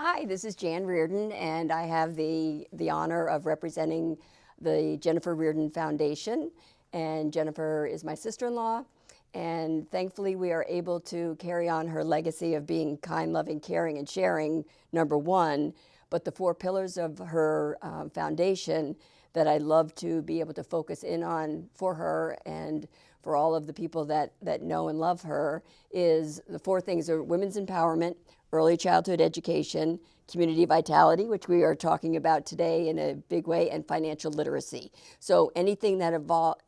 Hi, this is Jan Reardon, and I have the, the honor of representing the Jennifer Reardon Foundation. And Jennifer is my sister-in-law, and thankfully we are able to carry on her legacy of being kind, loving, caring, and sharing, number one. But the four pillars of her um, foundation that I love to be able to focus in on for her and for all of the people that, that know and love her is the four things are women's empowerment, early childhood education, community vitality, which we are talking about today in a big way, and financial literacy. So anything that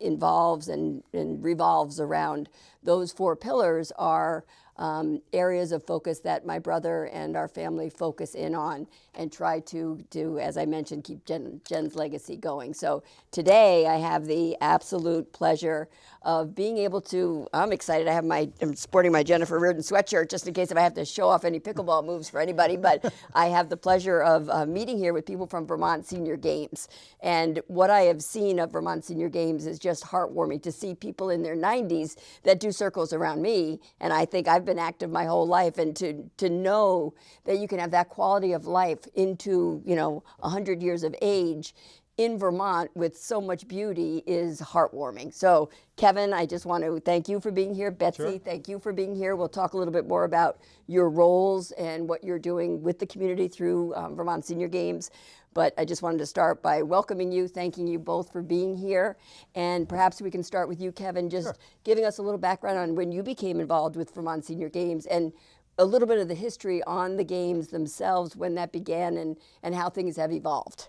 involves and, and revolves around those four pillars are um, areas of focus that my brother and our family focus in on and try to do, as I mentioned, keep Jen, Jen's legacy going. So today I have the absolute pleasure of being able to, I'm excited, I have my, I'm sporting my Jennifer Reardon sweatshirt just in case if I have to show off any pickleball moves for anybody, but I have the pleasure of uh, meeting here with people from Vermont Senior Games. And what I have seen of Vermont Senior Games is just heartwarming to see people in their 90s that do circles around me. And I think I've been active my whole life and to, to know that you can have that quality of life into, you know, 100 years of age in Vermont with so much beauty is heartwarming. So Kevin, I just want to thank you for being here. Betsy, sure. thank you for being here. We'll talk a little bit more about your roles and what you're doing with the community through um, Vermont Senior Games. But I just wanted to start by welcoming you, thanking you both for being here. And perhaps we can start with you, Kevin, just sure. giving us a little background on when you became involved with Vermont Senior Games and a little bit of the history on the games themselves, when that began and, and how things have evolved.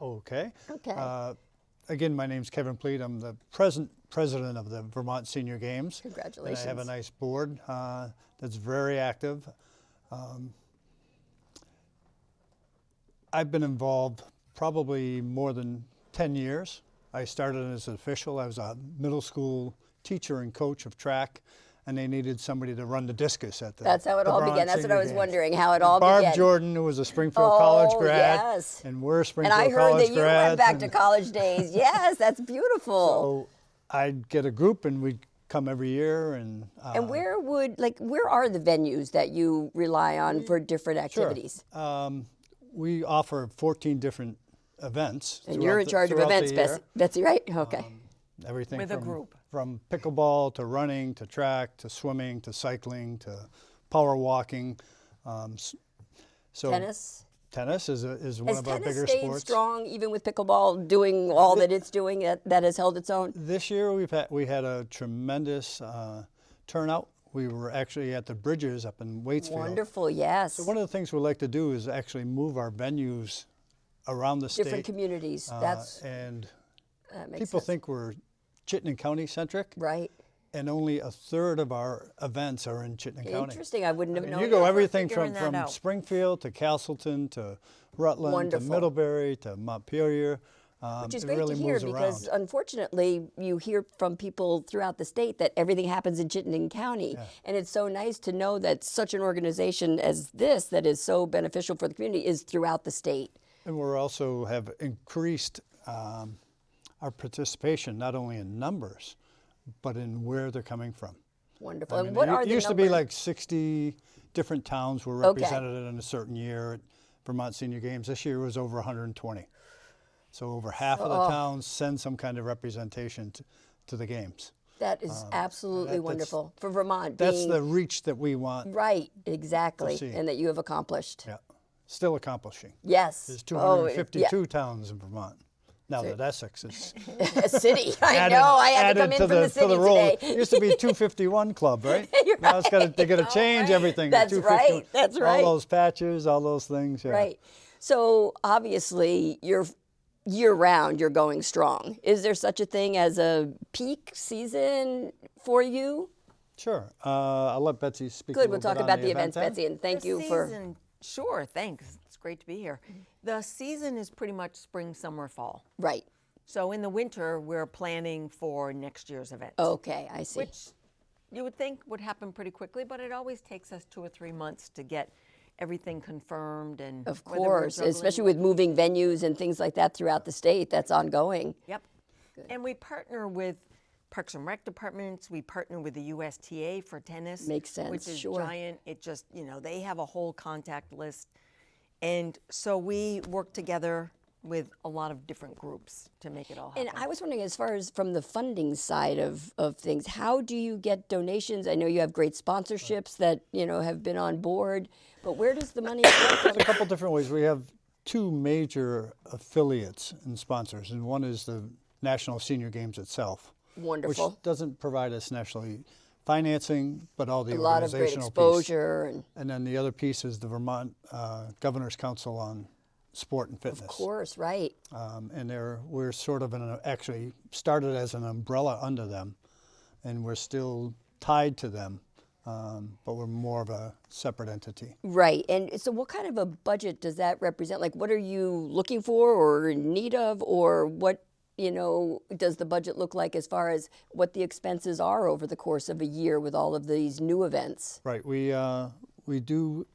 Okay. Okay. Uh, again, my name's Kevin Pleat. I'm the present president of the Vermont Senior Games. Congratulations. And I have a nice board uh, that's very active. Um, I've been involved probably more than 10 years. I started as an official. I was a middle school teacher and coach of track and they needed somebody to run the discus at the That's how it all began. That's what I was games. wondering, how it all Barb began. Jordan, who was a Springfield oh, College grad. yes. And we're Springfield College grads. And I heard that you went back to college days. yes, that's beautiful. So I'd get a group and we'd come every year and uh, and where would like where are the venues that you rely on for different activities sure. Um, we offer 14 different events and you're in charge of events Betsy, Betsy right okay um, everything with from, a group from pickleball to running to track to swimming to cycling to power walking. Um, so tennis. Tennis is, a, is one has of our bigger stayed sports. strong even with pickleball doing all that it's doing that, that has held its own? This year we've had, we had a tremendous uh, turnout. We were actually at the Bridges up in Waitsfield. Wonderful, yes. So one of the things we like to do is actually move our venues around the state. Different communities. Uh, That's and people sense. think we're Chittenden County centric. Right. And only a third of our events are in Chittenden County. Interesting. I wouldn't have I mean, known. You go everything from, from Springfield to Castleton to Rutland Wonderful. to Middlebury to Montpelier. Um, Which is great really to hear because around. unfortunately you hear from people throughout the state that everything happens in Chittenden County. Yeah. And it's so nice to know that such an organization as this that is so beneficial for the community is throughout the state. And we're also have increased um, our participation not only in numbers, but in where they're coming from. Wonderful. I mean, and what it, are the used numbers? to be like 60 different towns were represented okay. in a certain year at Vermont Senior Games. This year was over 120. So over half of the oh. towns send some kind of representation to, to the games. That is um, absolutely that, wonderful for Vermont. That's the reach that we want. Right, exactly, and that you have accomplished. Yeah, still accomplishing. Yes. There's 252 oh, yeah. towns in Vermont. Now that Essex is a city, I added, know. I had to come in to from the, the city to the roll. today. It used to be 251 club, right? You're now right. it's got to, they got to change right. everything. That's right. That's right. All those patches, all those things. Yeah. Right. So obviously, you're year round. You're going strong. Is there such a thing as a peak season for you? Sure. Uh, I'll let Betsy speak. Good. we'll talk about the, the events, event Betsy, and thank the you season, for. Sure. Thanks. It's great to be here. The season is pretty much spring, summer, fall. Right. So in the winter, we're planning for next year's event. Okay, I see. Which you would think would happen pretty quickly, but it always takes us two or three months to get everything confirmed and of course, especially with moving venues and things like that throughout the state. That's ongoing. Yep. Good. And we partner with Parks and Rec departments. We partner with the USTA for tennis. Makes sense. Which is sure. giant. It just you know they have a whole contact list And so we work together with a lot of different groups to make it all happen. And I was wondering, as far as from the funding side of, of things, how do you get donations? I know you have great sponsorships that you know have been on board, but where does the money come There's from? a couple different ways. We have two major affiliates and sponsors, and one is the National Senior Games itself, Wonderful. which doesn't provide us nationally financing, but all the A lot of great organizational piece. exposure and And then the other piece is the Vermont uh, Governor's Council on Sport and Fitness. of course, right? Um, and they're we're sort of an actually started as an umbrella under them, and we're still tied to them, um, but we're more of a separate entity. Right. And so, what kind of a budget does that represent? Like, what are you looking for or in need of, or what, you know, does the budget look like as far as what the expenses are over the course of a year with all of these new events? Right. We uh, we do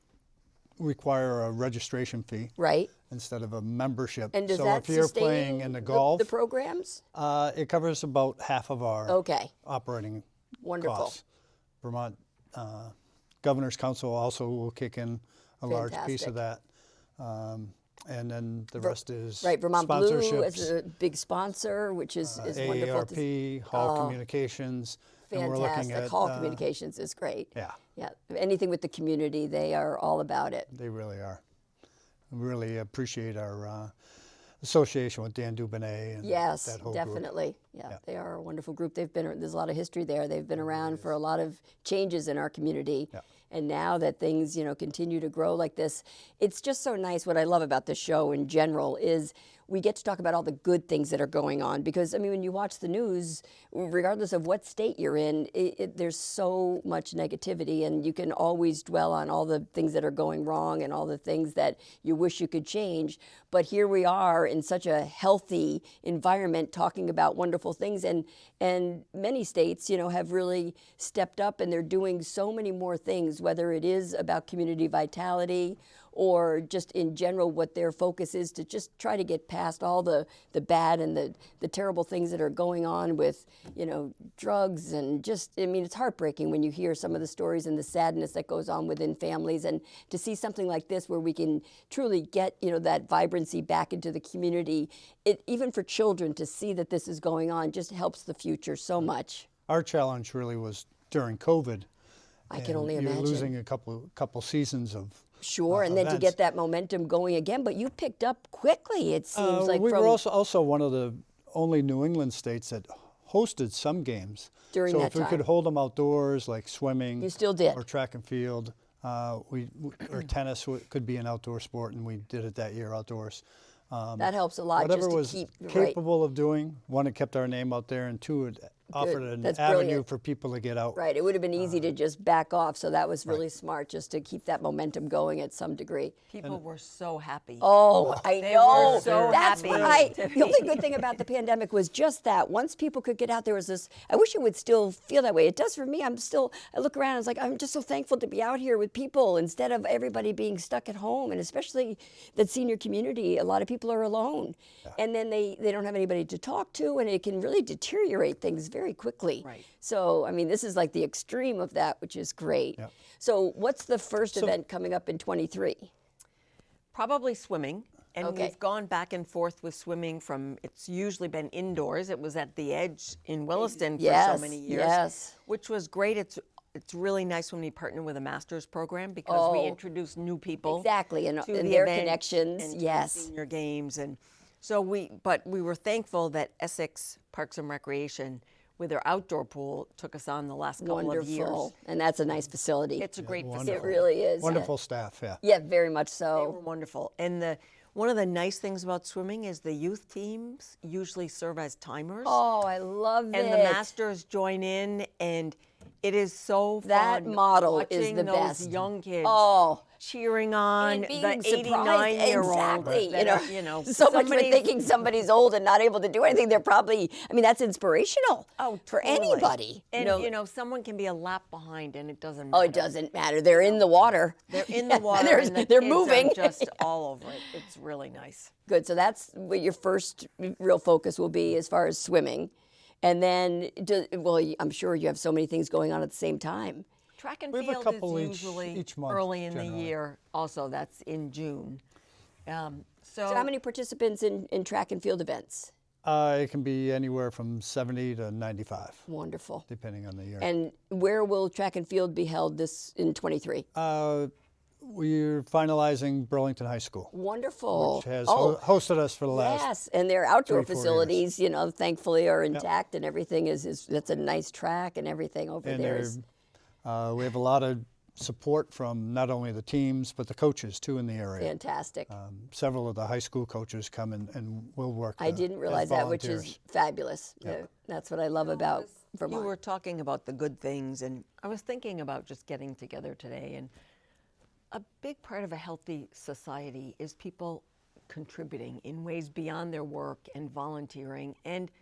require a registration fee Right. instead of a membership. And does so that if you're playing in the golf, the programs? uh, it covers about half of our Okay. operating Wonderful. costs. Vermont uh, Governor's Council also will kick in a large piece of that. Um, and then the rest is Right. Vermont Blue is a big sponsor, which is, is wonderful. to see. AARP, Hall Communications. and we're looking Fantastic. at, Hall uh, Communications is great. Yeah, Yeah. Anything with the community, they are all about it. they really are. We really appreciate our uh, association with Dan Dubonnet and Yes, that whole group. Yeah, Yeah. they are a wonderful group. They've been there's a lot of history there. They've been around for a lot of changes in our community. Yeah. And now that things, you know, continue to grow like this, it's just so nice. What I love about the show in general is we get to talk about all the good things that are going on because I mean when you watch the news regardless of what state you're in it, it, there's so much negativity and you can always dwell on all the things that are going wrong and all the things that you wish you could change but here we are in such a healthy environment talking about wonderful things and and many states you know have really stepped up and they're doing so many more things whether it is about community vitality or just in general what their focus is to just try to get past all the, the bad and the, the terrible things that are going on with you know drugs and just i mean it's heartbreaking when you hear some of the stories and the sadness that goes on within families. And to see something like this where we can truly get you know that vibrancy back into the community it, even for children to see that this is going on just helps the future so much. Our challenge really was during COVID. i can only you're imagine. losing a couple couple seasons of Sure, and then to get that momentum going again, but you picked up quickly. It seems Uh, like we were also also one of the only New England states that hosted some games. During so if we could hold them outdoors, like swimming, You still did. or track and field, uh, we or tennis could be an outdoor sport, and we did it that year outdoors. Um, that helps a lot whatever just to was keep right. capable of doing, one, it kept our name out there, and two, it offered an That's avenue brilliant. for people to get out. Right, it would have been Uh, easy to just back off, so that was really smart, just to keep that momentum going at some degree. People were so happy. Oh, I They know. were so That's happy right. to The only good thing about the pandemic was just that. Once people could get out, there was this. I wish it would still feel that way. It does for me. I'm still. I look around. It's like I'm just so thankful to be out here with people instead of everybody being stuck at home, and especially that senior community. A lot of people are alone, and then they they don't have anybody to talk to, and it can really deteriorate things very quickly. Right. So I mean, this is like the extreme of that, which is great. Yep. So what's the first event coming up in 23? Probably swimming. And Okay. we've gone back and forth with swimming from, it's usually been indoors. It was at the Edge in Williston for Yes, so many years. yes. Which was great. It's it's really nice when we partner with a master's program because we Oh. introduce new people. Exactly, and- to and the their connections, and to yes. senior games. And so we, but we were thankful that Essex Parks and Recreation, with their outdoor pool, took us on the last couple of years. And that's a nice facility. It's a great wonderful. facility. it really is. yeah. Wonderful staff, yeah. Yeah, very much so. They were so. wonderful. And the one of the nice things about swimming is the youth teams usually serve as timers. Oh, I love that. and it. the masters join in and it is so That fun model is watching the those best. young kids Oh. Cheering on the 89 year olds exactly. that you know, you know so much for thinking somebody's old and not able to do anything. They're probably. I mean, that's inspirational. oh, for anybody. and you know, someone can be a lap behind and it doesn't matter. oh, it doesn't matter. They're in the water. they're in the water they're, and the they're moving. just all over it it's really nice Good. So that's what your first real focus will be as far as swimming. And then, do, well, I'm sure you have so many things going on at the same time. Track and We have a field couple is usually each month, early in the year. Also, that's in June. Um, so, So how many participants in, in track and field events? Uh, it can be anywhere from 70 to 95, Wonderful. depending on the year. And where will track and field be held this in 23? uh, we're finalizing Burlington High School, Wonderful. which has oh, ho- hosted us for the last. yes, and their outdoor three, four years. facilities, you know, thankfully are intact and everything is, is that's a nice track and everything over And there. they're, is- uh, we have a lot of support from not only the teams but the coaches too in the area. Fantastic. Um, several of the high school coaches come and, and will work. I uh, didn't realize that, which is volunteers. fabulous. Uh, That's what I love about you Vermont. were talking about the good things, and I was thinking about just getting together today. And a big part of a healthy society is people contributing in ways beyond their work and volunteering. And the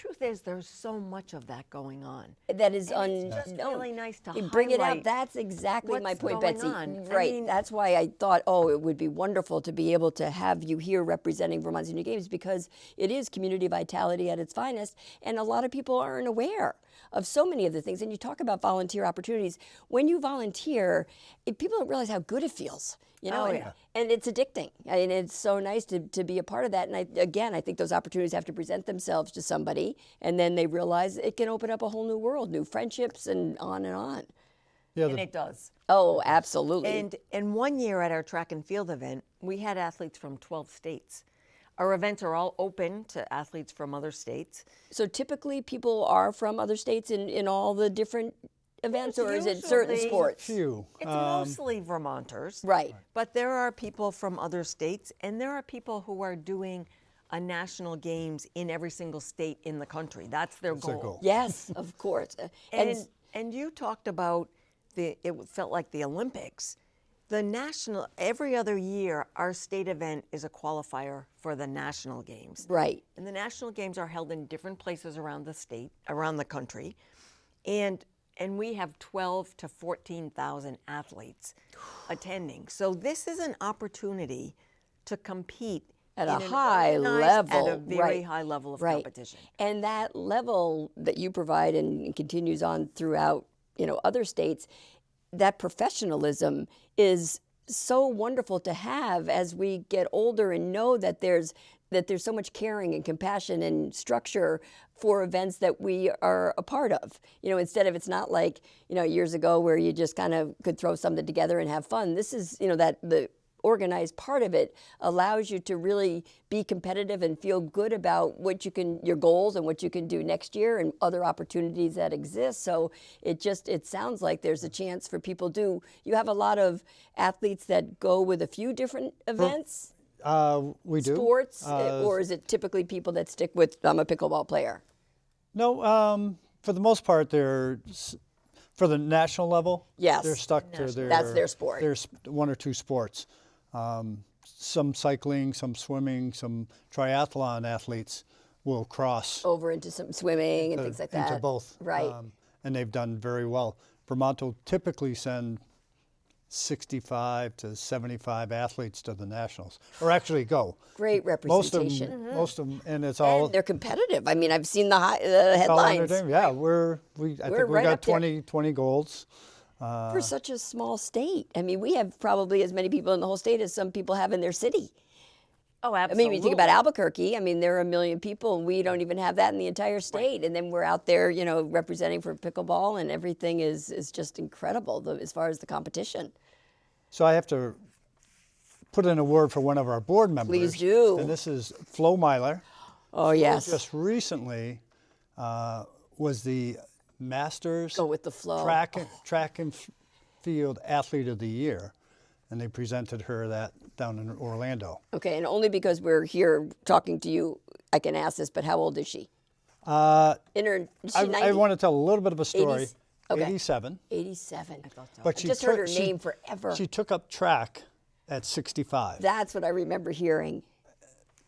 truth is, there's so much of that going on. that is And just really nice to You bring it up. That's exactly my point, Betsy. on. I Right. mean- That's why I thought, oh, it would be wonderful to be able to have you here representing Vermont Senior Games because it is community vitality at its finest, and a lot of people aren't aware of so many of the things. And you talk about volunteer opportunities. When you volunteer, it, people don't realize how good it feels. You oh, know, Oh, and, yeah. and it's addicting. I mean, it's so nice to, to be a part of that. And I, again, I think those opportunities have to present themselves to somebody, and then they realize it can open up a whole new world, new friendships, and on and on. Yeah, And the, it does. Oh, absolutely. And and one year at our track and field event, we had athletes from 12 states. Our events are all open to athletes from other states. so typically, people are from other states in, in all the different events, or is it certain usually- sports? few. It's Um, mostly Vermonters. Right. But there are people from other states, and there are people who are doing a national games in every single state in the country. That's their their goal. goal. Yes, of course. Uh, And, And and you talked about the it felt like the Olympics. The national every other year our state event is a qualifier for the national games. right. And the national games are held in different places around the state, around the country. And and we have 12 to 14,000 athletes attending. So this is an opportunity to compete At a high level, at a very right, high level of right. competition. And that level that you provide and continues on throughout, you know, other states, that professionalism is so wonderful to have as we get older and know that there's that there's so much caring and compassion and structure for events that we are a part of. You know, instead of it's not like, you know, years ago where you just kind of could throw something together and have fun. This is, you know, that the organized part of it allows you to really be competitive and feel good about what you can your goals and what you can do next year and other opportunities that exist so it just it sounds like there's a chance for people do you have a lot of athletes that go with a few different events Uh, we do. sports Uh, or is it typically people that stick with i'm a pickleball player No, um, for the most part, they're for the national level. Yes. they're stuck to their. That's their sport. There's one or two sports. Um, some cycling, some swimming, some triathlon athletes will cross over into some swimming and uh, things like that into both. right um, and they've done very well. Vermont will typically send 65 to 75 athletes to the nationals, or actually go. great Most of representation them, most of them, and it's all and they're competitive i mean i've seen the, high, the headlines entertainment. Yeah, we're we. I We're think we right got up there. 20, 20 golds. Uh, for such a small state. I mean, we have probably as many people in the whole state as some people have in their city. Oh, absolutely. I mean, you think about Albuquerque, I mean, there are a million people. And we don't even have that in the entire state, and then we're out there, you know, representing for pickleball, and everything is is just incredible the, as far as the competition. So I have to put in a word for one of our board members. Please do. And this is Flo Meiler. Oh yes, Just recently uh, was the Masters go with the flow. track and, track and f- field athlete of the year, and they presented her that down in Orlando. Okay, and only because we're here talking to you, I can ask this. But how old is she? Uh, In her, is she I, 90? I want to tell a little bit of a story. 80s? Okay. 87. 87. But I she just heard took- her she- name forever. She took up track at 65. That's what I remember hearing.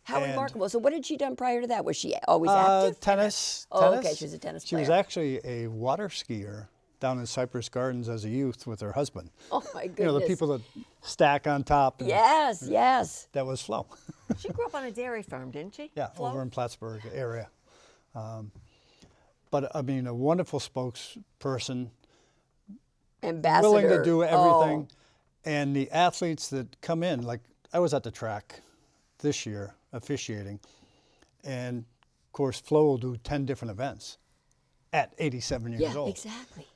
How And- remarkable. So, what had she done prior to that? Was she always Uh, active? tennis. Oh, tennis. okay, she was a tennis She was actually a water skier down in Cypress Gardens as a youth with her husband. Oh, my goodness. You know, the people that stack on top. and Yes, yes. That was Flo. She grew up on a dairy farm, didn't she? yeah, Flo? over in Plattsburgh area. Um, but I mean, a wonderful spokesperson, Ambassador. willing to do Oh. everything. And the athletes that come in, like I was at the track this year officiating, and of course Flo will do ten different events at 87 years yeah, old. exactly.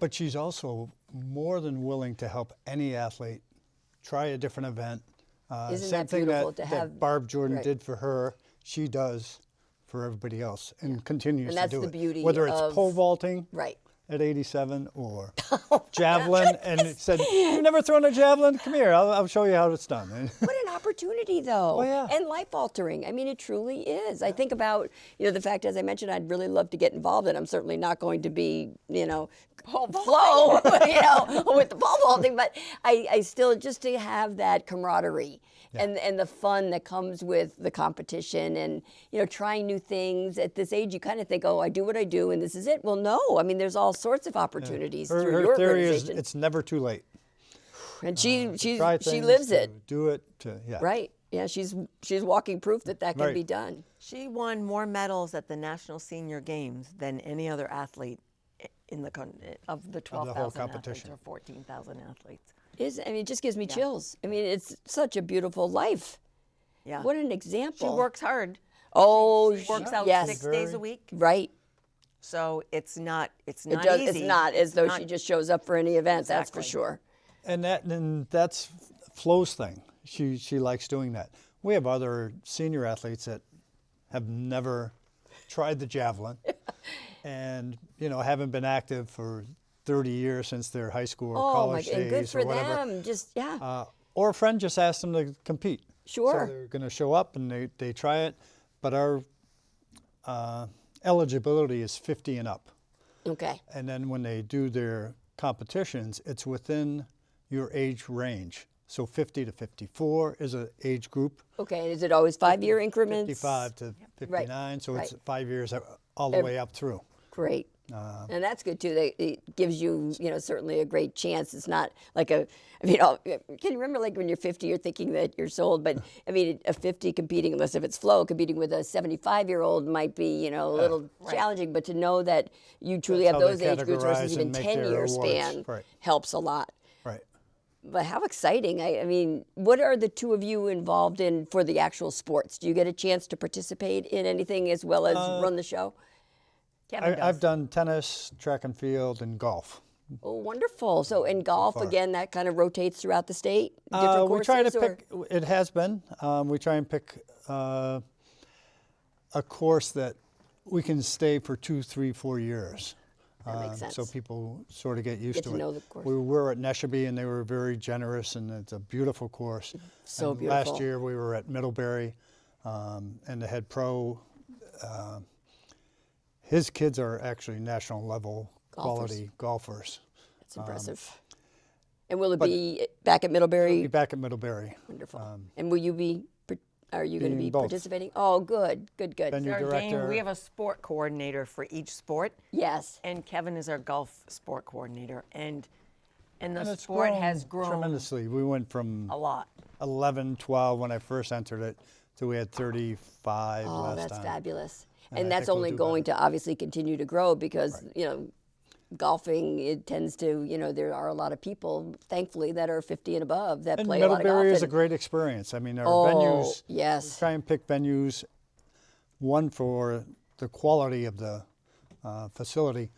But she's also more than willing to help any athlete try a different event. Uh, same thing that, to that Barb Jordan right. did for her, she does for everybody else and continues And to that's do the it. beauty Whether it's of- pole vaulting Right. at 87 or Oh javelin, and said, "You've never thrown a javelin? Come here, I'll, I'll show you how it's done." What an opportunity, though. Oh, yeah. And life altering. I mean, it truly is. I think about, you know, the fact, as I mentioned, I'd really love to get involved, and I'm certainly not going to be, you know, Flo, you know, with the pole vaulting, but I, I still, just to have that camaraderie. And, and the fun that comes with the competition and you know trying new things at this age you kind of think oh I do what I do and this is it well no I mean there's all sorts of opportunities her, through her your theory is it's never too late. And she uh, to she try she lives to it Do it. To, yeah. Right. Yeah, she's she's walking proof that that can Right. be done. She won more medals at the National Senior Games than any other athlete in the con- of the 12,000 athletes or 14,000 athletes. Is I mean, it just gives me chills. I mean, it's such a beautiful life. Yeah. What an example. she example. works hard. Oh, She works she- out yes. six days a week. Right. So it's not it's It not does. easy. It's not as though she not- just shows up for any event. That's for sure. And that and that's Flo's thing. She she likes doing that. We have other senior athletes that have never tried the javelin, and you know haven't been active for 30 years since their high school or Oh my! college And days good for or whatever. them. Just yeah. Uh, or a friend just asked them to compete. Sure. So they're going to show up and they, they try it, but our uh, eligibility is 50 and up. okay. And then when they do their competitions, it's within your age range. So 50 to 54 is an age group. Okay. Is it always five-year increments? 55 to 59, so it's right. five years all the way up through. Great. Uh, and that's good too. They, it gives you, you know, certainly a great chance. It's not like a, I mean, I'll- can you remember like when you're 50, you're thinking that you're sold, but I mean, a 50 competing, unless if it's Flo, competing with a 75 year old might be, you know, a little challenging. But to know that you truly That's have those age groups versus even 10 year awards. span Right. helps a lot. Right. But how exciting! I, I mean, what are the two of you involved in for the actual sports? Do you get a chance to participate in anything as well as Uh, run the show? Kevin I, does. I've done tennis, track and field, and golf. Oh, wonderful. So in golf, far. again, that kind of rotates throughout the state? Different Uh, we try to or- pick. It has been. Um, we try and pick uh, a course that we can stay for two, three, four years. That makes Uh, So people sort of get used Get to, to it. know the course. We were at Neshobe and they were very generous, and it's a beautiful course. So And Last year we were at Middlebury, um, and the head pro. Uh, his kids are actually national level Golfers. quality golfers. That's impressive. and will it be back at Middlebury? Be back at Middlebury. Wonderful. and will you be? Par- Are you going to be both. participating? Oh, good, good, good. Venue Our game, we have a sport coordinator for each sport, yes. and Kevin is our golf sport coordinator. And and the And it's sport has grown tremendously. We went from a lot. 11, 12 when I first entered it to we had 35 Oh, last that's fabulous. And And, that's think we'll only going better. to obviously continue to grow because you know, golfing it tends to you know there are a lot of people thankfully that are 50 and above that And play a lot of golf. Middlebury is a great experience. I mean, our Oh, venues, yes. try and pick venues, one for the quality of the uh, facility,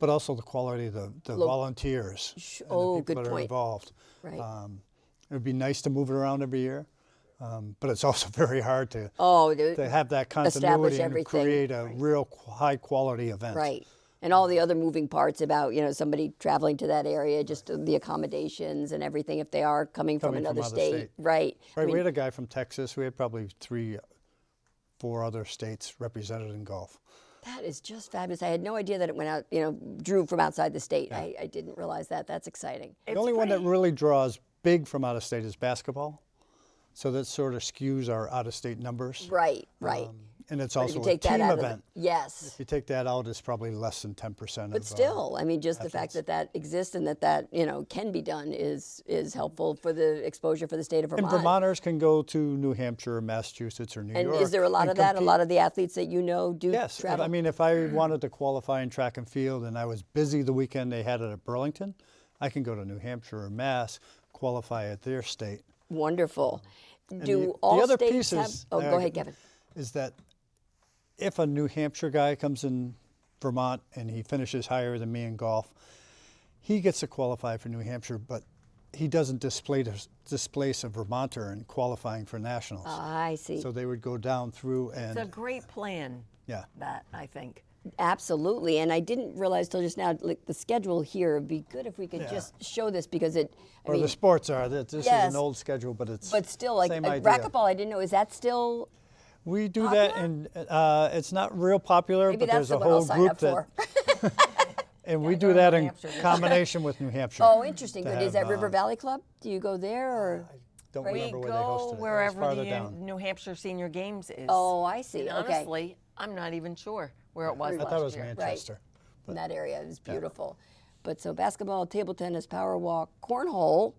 but also the quality of the, the Lo- volunteers oh, the people good that are involved. Right. Um, it would be nice to move it around every year, um, but it's also very hard to, Oh, to have that continuity and create a real high quality event. Right. And all the other moving parts about, you know, somebody traveling to that area, just the accommodations and everything if they are coming, from Coming from another other state. state. Right. I Right, mean, we had a guy from Texas. We had probably three, four other states represented in golf. that is just fabulous. I had no idea that it went out, you know, drew from outside the state. I, I didn't realize that. That's exciting. The It's only one that really draws big from out of state is basketball. So that sort of skews our out of state numbers. Right, right. Um, and it's also a team out the- event. yes. If you take that out, it's probably less than 10% But of. uh, still, I mean, just the fact that that exists and that that you know can be done is is helpful for the exposure for the state of Vermont. and Vermonters can go to New Hampshire, or Massachusetts, or New and York. is there a lot and of that? A lot of the athletes that you know do Yes, travel. I mean, if I wanted to qualify in track and field and I was busy the weekend they had it at Burlington, I can go to New Hampshire or Mass, qualify at their state. Wonderful. Do the, all the other states piece have? Oh, uh, go ahead, Kevin. Is that if a New Hampshire guy comes in Vermont and he finishes higher than me in golf, he gets to qualify for New Hampshire, but he doesn't displace displace a Vermonter in qualifying for nationals. I see. so they would go down through and. It's a great plan. yeah. That I think. Absolutely, and I didn't realize till just now, like the schedule here. It'd be good if we could Yeah. just show this because it. I Or mean, the sports are. that This is an old schedule, but it's but still, like same uh, racquetball, I didn't know. Is that still? We do that, and uh, it's not real popular, Maybe but that's there's the a I'll whole group for. that, and we do that in combination with New Hampshire. Oh, interesting. to Good. Is that River uh, Valley Club? Do you go there or? Don't Right. We remember where they go hosted it. It wherever the down. New Hampshire Senior Games is. Oh, I see. And okay. honestly, I'm not even sure where it was I last thought it was year. Manchester. in that area. It was beautiful. But so basketball, table tennis, power walk, cornhole,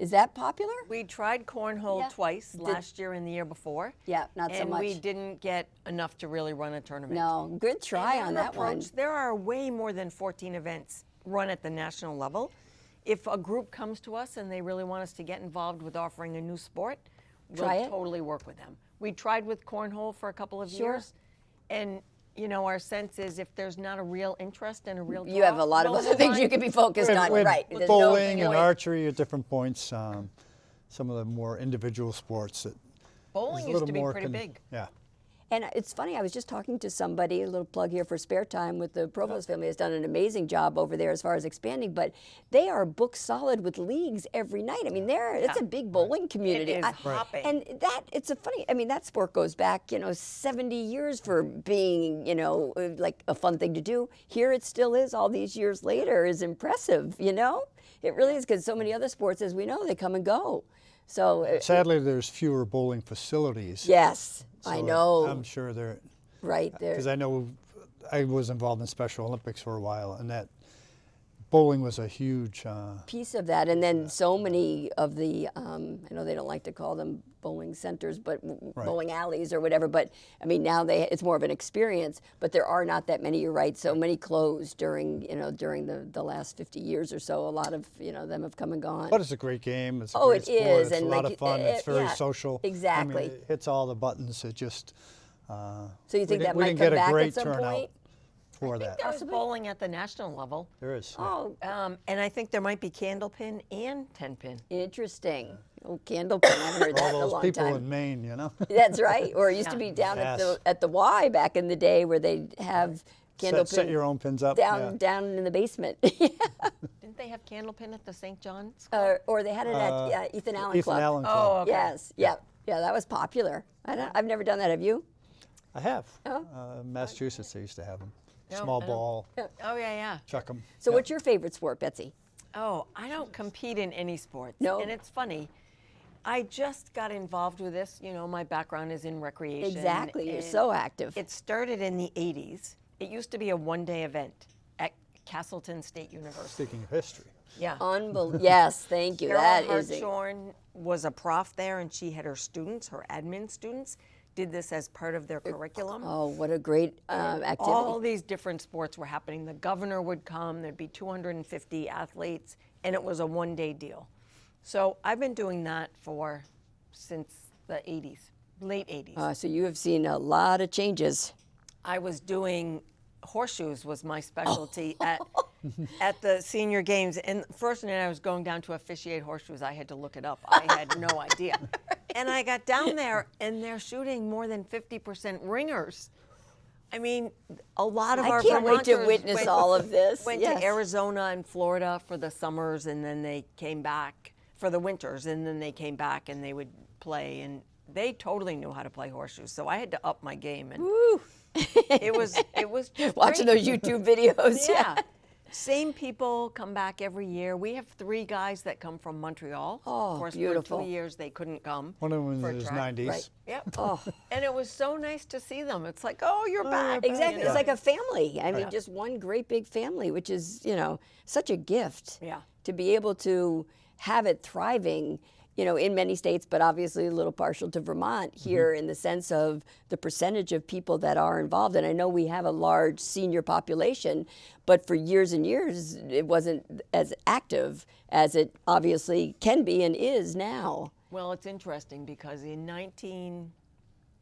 is that popular? We tried cornhole Yeah. twice Did- last year and the year before. Yeah, not so much. and we didn't get enough to really run a tournament. No, good try And on that one. There are way more than 14 events run at the national level. If a group comes to us and they really want us to get involved with offering a new sport, we'll it. totally work with them. We tried with cornhole for a couple of Sure. years, and you know our sense is if there's not a real interest and a real You have a lot of other things you can be focused With- on, with right? There's no bowling and archery at different points. Um, some of the more individual sports. That Bowling a used little to be more pretty big. Yeah. And it's funny, I was just talking to somebody, a little plug here for spare time with the Provost family has done an amazing job over there as far as expanding, but they are booked solid with leagues every night. I mean, they're it's a big bowling community. is I- hopping. And that it's a funny, I mean, that sport goes back, you know, 70 years for being, you know, uh, like a fun thing to do. Here it still is all these years later is impressive, you know? It really is because so many other sports, as we know, they come and go. So, uh, Sadly, there's fewer bowling facilities. yes, I know, I'm sure there, right there. because I know I was involved in Special Olympics for a while, and that bowling was a huge. Uh, piece of that. And then so many of the, um, I know they don't like to call them bowling centers, but Right. bowling alleys or whatever. But I mean, now they it's more of an experience. But there are not that many. You're right. So many closed during you know during the, the last 50 years or so. A lot of you know them have come and gone. But it's a great game. It's a Oh, it is, It's and a lot like of fun. you- it's uh, very yeah, social. exactly. I mean, it hits all the buttons. It just. Uh, so you think that might come back at some turnout point? For that. There's bowling at the national level. There is. yeah. Oh, Um, and I think there might be candlepin and ten pin. interesting. Oh, candlepin. I haven't heard that in a all those long people time. in Maine, you know. That's right. Or it used to be down at the at the Y back in the day where they'd have candlepin set, set your own pins up. down yeah. down in the basement. Didn't they have candlepin at the St. John's? Uh, or they had it at Uh, uh, Ethan Allen Ethan Club. Allen Club. Oh, okay. Yes, yeah, yeah, that was popular. I don't, I've never done that. Have you? I have. Oh. Uh, Massachusetts, they used to have them. No, Small ball, Oh yeah, yeah. chuck them. So, what's your favorite sport, Betsy? Oh, I don't compete in any sports. No. And it's funny. I just got involved with this. You know, my background is in recreation. Exactly. You're so active. It started in the 80s. It used to be a one day event at Castleton State University. Speaking of history, Yeah. Unbelievable. yes, thank you. Carol that is. a- Hartshorn was a prof there, and she had her students, her admin students, did this as part of their curriculum. oh, what a great um, activity. All these different sports were happening. The governor would come, there'd be 250 athletes, and it was a one day deal. So I've been doing that for since the 80s, late 80s. Uh, so you have seen a lot of changes. I was doing horseshoes was my specialty at at the senior games. And first night I was going down to officiate horseshoes, I had to look it up. I had no idea. And I got down there, and they're shooting more than 50% ringers. I mean, a lot of I our can't wait to witness went- all of this. Went Yes. to Arizona and Florida for the summers, and then they came back for the winters, and then they came back and they would play, and they totally knew how to play horseshoes. So I had to up my game, and it was it was Watching great. those YouTube videos. Yeah. Same people come back every year. We have three guys that come from Montreal. Oh, of course, beautiful. for two years they couldn't come. One of them for in a his 90s. Right. Yep. Oh. And it was so nice to see them. It's like, oh, you're you're back. back. Exactly. you It's know? like a family. I mean, oh, Yeah. just one great big family, which is, you know, such a gift. Yeah. To be able to have it thriving, you know, in many states, but obviously a little partial to Vermont Mm-hmm. here in the sense of the percentage of people that are involved. And I know we have a large senior population, but for years and years, it wasn't as active as it obviously can be and is now. Well, it's interesting because in 19,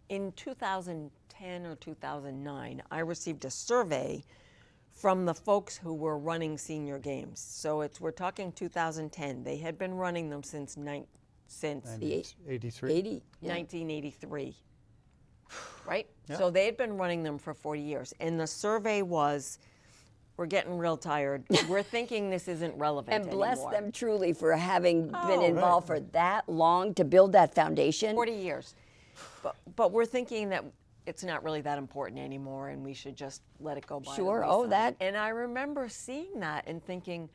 in 2010 or 2009, I received a survey from the folks who were running senior games. So it's we're talking 2010. They had been running them since nine, since The 83. 80. yeah. 1983. Right? So they had been running them for 40 years. And the survey was we're getting real tired. We're thinking this isn't relevant And bless anymore. them truly for having oh. been Oh. involved for that long to build that foundation. 40 years. But, but we're thinking that it's not really that important anymore and we should just let it go by. Sure. Oh, that- And I remember seeing that and thinking,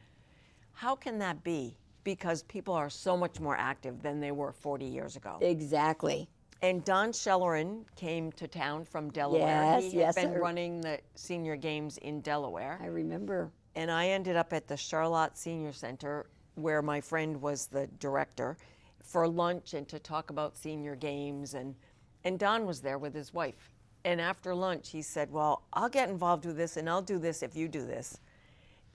how can that be? Because people are so much more active than they were 40 years ago. Exactly. And Don Schellerin came to town from Delaware. Yes, he had yes, been running the senior games in Delaware. I remember. and I ended up at the Charlotte Senior Center where my friend was the director for lunch and to talk about senior games and and Don was there with his wife. And after lunch he said, "Well, I'll get involved with this and I'll do this if you do this."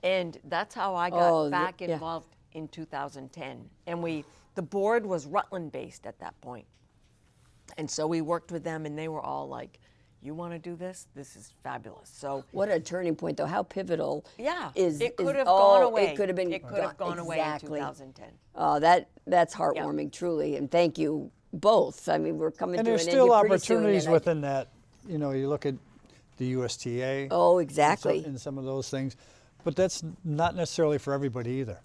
And that's how I got Oh, back yeah. involved in 2010. And we the board was Rutland based at that point. And so we worked with them and they were all like, "You want to do this? This is fabulous." So What a turning point, though. How pivotal. yeah, Is it could is- have oh, gone away. It could have been. It could have gone- gone away in 2010. Oh, that that's heartwarming, truly, and thank you both. I mean, we're coming And to there's an still end here pretty soon, opportunities and I- within that. You know, you look at the USTA. Oh, exactly. In some of those things, but that's not necessarily for everybody either.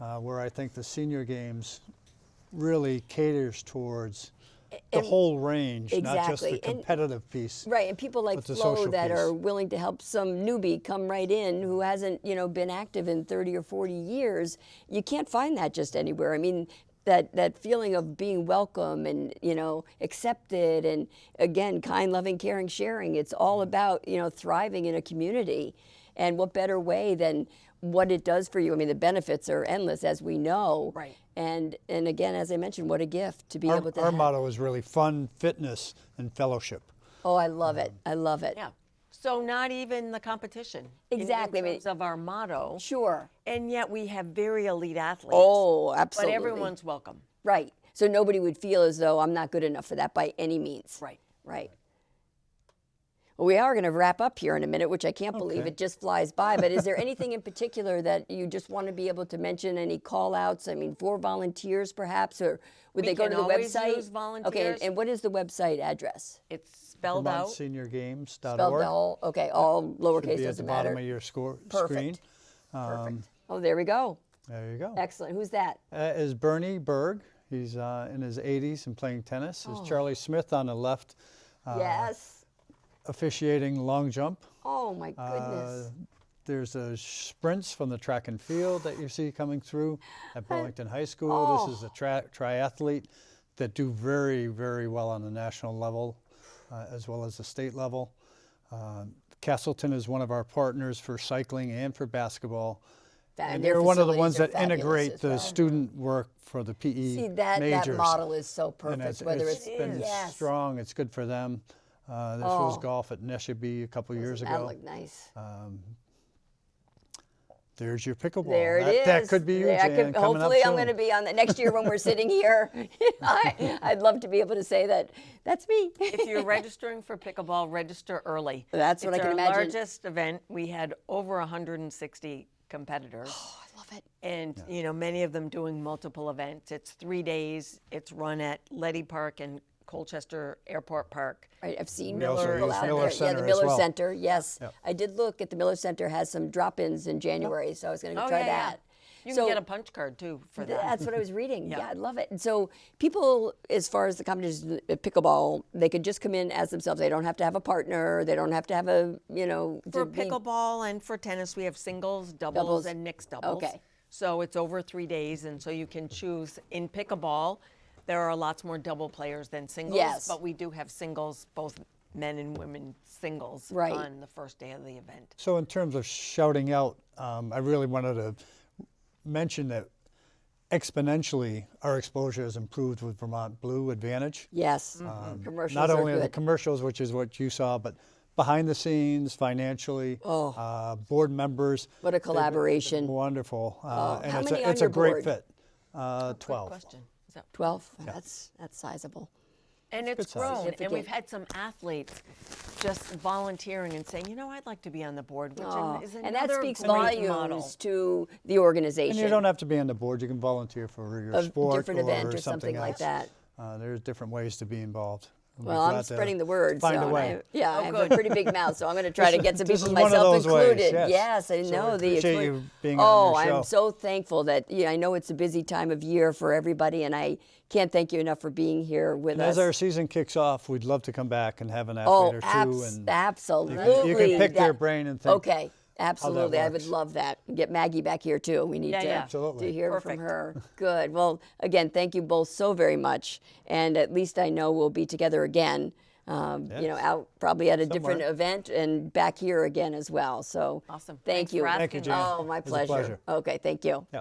Uh, where I think the senior games really caters towards the whole range, not just Exactly. the And- competitive piece. Right, and people like Flo that piece. are willing to help some newbie come right in who hasn't, you know, been active in 30 or 40 years. You can't find that just anywhere. I mean, that that feeling of being welcome and you know accepted and again kind, loving, caring, sharing. It's all mm. about you know thriving in a community, and what better way than what it does for you? I mean, the benefits are endless, as we know. Right. And and again, as I mentioned, what a gift to be Our, able to. our have. motto is really fun, fitness, and fellowship. Oh, I love it. Um, I love it. Yeah. So not even the competition. in- Exactly. I In, mean- terms of our motto. Sure. And yet we have very elite athletes. Oh, absolutely. But everyone's welcome. right. So nobody would feel as though I'm not good enough for that by any means. Right. Right. Well, we are going to wrap up here in a minute, which I can't believe it just flies by. But is there anything in particular that you just want to be able to mention? Any call outs? I mean, for volunteers perhaps, or would We they go to the website? use Okay, volunteers. and, and what is the website address? It's spelled out. VermontSeniorGames.org. Spelled all, okay, all Should lowercase be at the doesn't bottom of your score, Perfect. screen. Perfect. oh, there we go. There you go. Excellent. Who's that? Uh, is Bernie Berg. He's uh, in his 80s and playing tennis. Is Charlie Smith on the left, uh, yes. officiating long jump. Oh my goodness. Uh, there's a sprints from the track and field that you see coming through at Burlington High School. Oh. This is a tri- triathlete that do very, very well on the national level as well as the state level. Uh, Castleton is one of our partners for cycling and for basketball. And they're one of the ones that integrate the well. student work for the PE See that majors. that model is so perfect. it's, whether it's it's, been yes, strong. It's good for them. Uh, this was Oh. golf at Neshobe a couple years ago. that looked nice. There's your pickleball. There that, it is. That could be you, There- Jan, could- coming up hopefully, I'm going to be on the next year when we're sitting here. I, I'd love to be able to say that that's me. if you're registering for pickleball, register early. That's what It's I can our imagine. largest event. We had over 160 competitors. Oh, I love it. and you know many of them doing multiple events. It's three days. It's run at Leddy Park and Colchester Airport Park. Right, I've seen We also use out Miller there. yeah, Center the as Miller well. Center. Yes, Yep. I did look at the Miller Center has some drop-ins in January, so I was going to Oh, try yeah, yeah. that. You So- can get a punch card too for that. That's what I was reading. Yeah. yeah. I love it. And so people, as far as the competition at pickleball, they could just come in as themselves. They don't have to have a partner. They don't have to have a, you know, For to be- pickleball and for tennis, we have singles, doubles, Doubles. and mixed doubles. Okay. So it's over three days, and so you can choose. In pickleball, there are lots more double players than singles, Yes. but we do have singles, both men and women singles, Right. on the first day of the event. So in terms of shouting out, um, I really wanted to mention that exponentially our exposure has improved with Vermont Blue Advantage. Yes. Commercials Not are only the commercials, which is what you saw, but behind the scenes, financially, Oh. uh, board members. What a they've they've collaboration. Wonderful. Uh, Oh, and how it's many a, on it's your a great board? fit. Uh, Good 12. question. Is that- 12? That's, that's sizable. And it's good size. grown, and we've had some athletes just volunteering and saying, you know, I'd like to be on the board, which Oh, is and that speaks great volumes model. to the organization. And you don't have to be on the board. You can volunteer for your A sport different or event or something, something like that. Uh, there's different ways to be involved. We'd Well, I'm spreading the word. Find so a way. I, yeah, Oh, I have good. a pretty big mouth, so I'm going to try to get some people, is one of myself those ways, included. yes. I So know the. appreciate you being on oh, your show. I'm so thankful that yeah, I know it's a busy time of year for everybody, and I can't thank you enough for being here with And us. as our season kicks off, we'd love to come back and have an oh, or two. abs- and absolutely. you can pick their brain and think Okay. Absolutely, I would love that. Get Maggie back here too. We need Yeah, to, yeah. Absolutely. to hear Perfect. from her. Good. Well, again, thank you both so very much. And at least I know we'll be together again. Um, You know, out probably at a different event and back here again as well. So Awesome. thank Thanks you. for Thank you, Jane. Oh, my It was a pleasure. pleasure. Okay, thank you. Yeah.